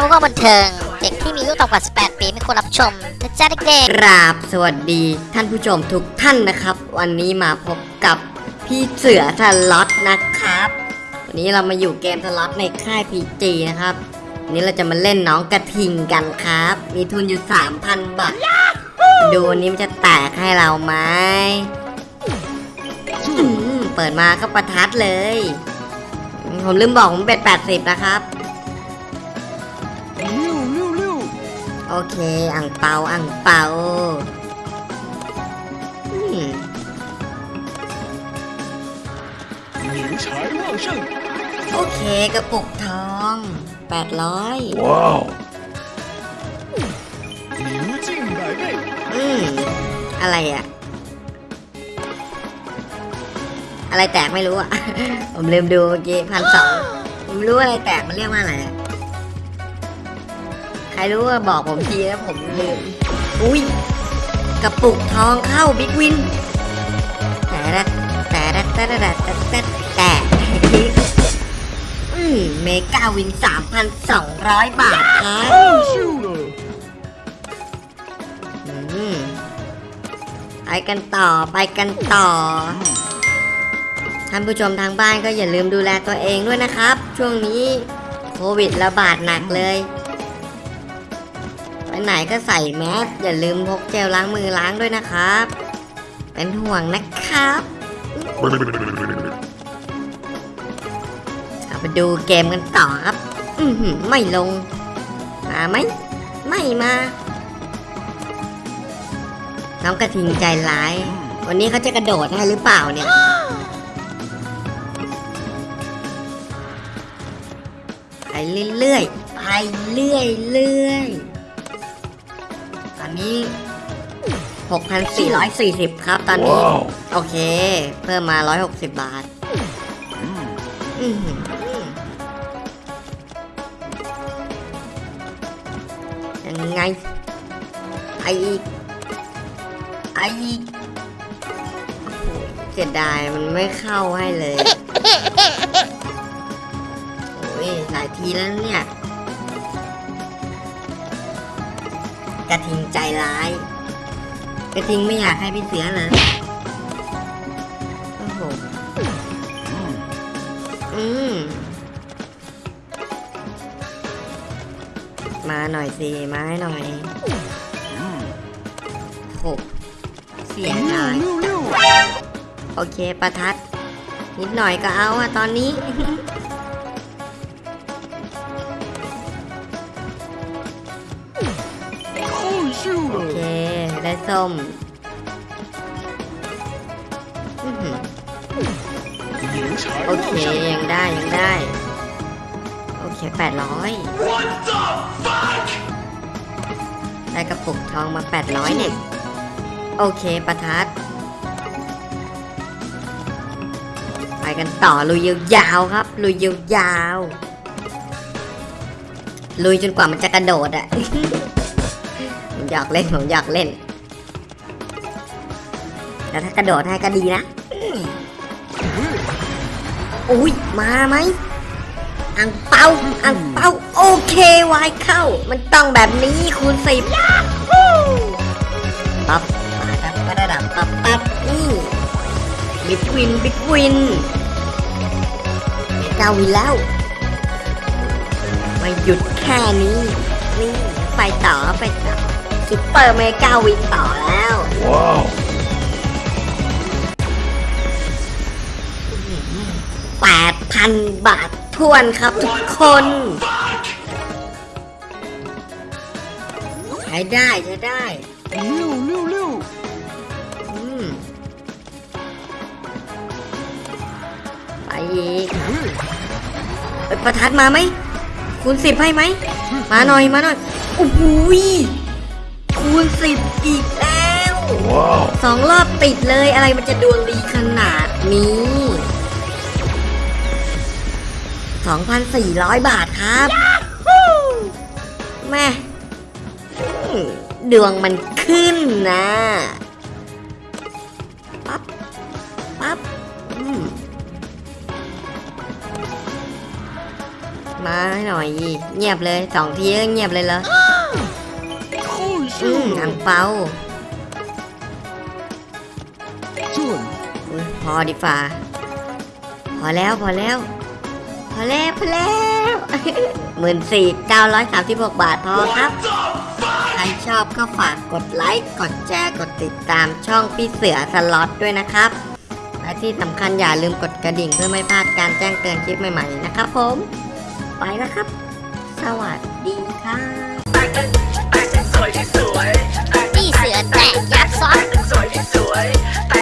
ทำว่าบันเทิง เด็กที่มีอายุต่ำกว่า 18 ปีไม่ควรรับชมนะจ๊ะเด็กกราบสวัสดีท่านผู้ชมทุกท่านนะครับ วันนี้มาพบกับพี่เสือทะล็อตนะครับ วันนี้เรามาอยู่เกมทะล็อตในค่ายพีจีนะครับวันนี้เราจะมาเล่นน้องกระทิงกันครับ มีทุนอยู่ 3,000 บาท ดูวันนี้มันจะแตกให้เราไหมอืมเปิดมาก็ประทัดเลย ผมลืมบอกผมเบ็ด80 นะครับ โอเค อ่างเปาอ่างเปาอืมโอเคกระปุกทองแปดร้อยว้าวหิวจิ้งบายเบ้อืมอะไรอะ อะไรแตกไม่รู้อะ ผมลืมดูเมื่อกี้พันสองผมรู้อะไรแตกมันเรียกว่าอะไรอะ รู้ว่าบอกผมทีนะผมลืม อุ้ยกระปุกทองเข้า Big Win แต่ละแต่ละแต่ละแต่ละแต่อืม Mega Win 3,200 บาทครับ秀了，อืมไปกันต่อไปกันต่อ ท่านผู้ชมทางบ้านก็อย่าลืมดูแลตัวเองด้วยนะครับ ช่วงนี้โควิดระบาดหนักเลย ไปไหนก็ใส่แมสอย่าลืมพกเจลล้างมือล้างด้วยนะครับ เป็นห่วงนะครับเอาไปดูเกมกันต่อครับ อืไม่ลง มาไหม ไม่มา น้องกระทิงใจร้าย วันนี้เขาจะกระโดดให้หรือเปล่าเนี่ยไปเรื่อยๆ ไปเรื่อยๆ อนนี้6,440ครับ ตอนนี้哇哦，โอเค เพิ่มมา160บาทอือหือยังไงไออีกไออีกโอ้โหเสียดายมันไม่เข้าให้เลย โอ้ยหลายทีแล้วเนี่ย กระทิงใจร้าย กระทิงไม่อยากให้พี่เสือเลยโอ้โหอืมมาหน่อยสิมาให้หน่อยหกเสียหายโอเคประทัด นิดหน่อยก็เอาอะตอนนี้ ช้ส้มโอเค ยังได้ ยังได้ โอเคแปดร้อยได้กระปุกทองมาแปดร้อยเนี่ย โอเคประทัด ไปกันต่อ ลุยยาวครับ ลุยยาวลุยจนกว่ามันจะกระโดดอะผมอยากเล่น ผมอยากเล่น แต่ถ้ากระโดดให้ก็ดีนะอุ้ยมาไหมอั่งเปาอั่งเปาโอเควายเข้า มันต้องแบบนี้คูณสิบปั๊บมาดับกระดับปั๊บปั๊บนี่ Big Win Big Win Mega Win แล้วไม่หยุดแค่นี้นี่ไปต่อไปต่อ Super Mega Win ต่อแล้วว้าว，8,000 บาททวนครับทุกคนใช้ได้ใช้ได้ลิ้วลิ้วลิ้วไปอีกประทัดมาไหมคูณสิบให้ไหม มาหน่อยมาหน่อยโอ้โหคูณสิบอีกแล้วสองรอบติดเลยอะไรมันจะดวงดีขนาดนี้ 2,400 บาทครับ แม่ดวงมันขึ้นนะปั๊บปั๊บมาหน่อย เงียบเลยสองทีเงียบเลยเหรออืมอังเปาพอดีฟ้าพอแล้วพอแล้ว อแล้วพอแล้วหมื่นสี่เก้าร้อยสามสิบหกบาทพอครับ ใครชอบก็ฝากกดไลค์ กดแชร์ กดติดตามช่องพี่เสือสล็อตด้วยนะครับ และที่สำคัญอย่าลืมกดกระดิ่งเพื่อไม่พลาดการแจ้งเตือนคลิปใหม่ๆนะครับผม ไปแล้วครับ สวัสดีครับพี่เสือแตกยักษ์ซ้อน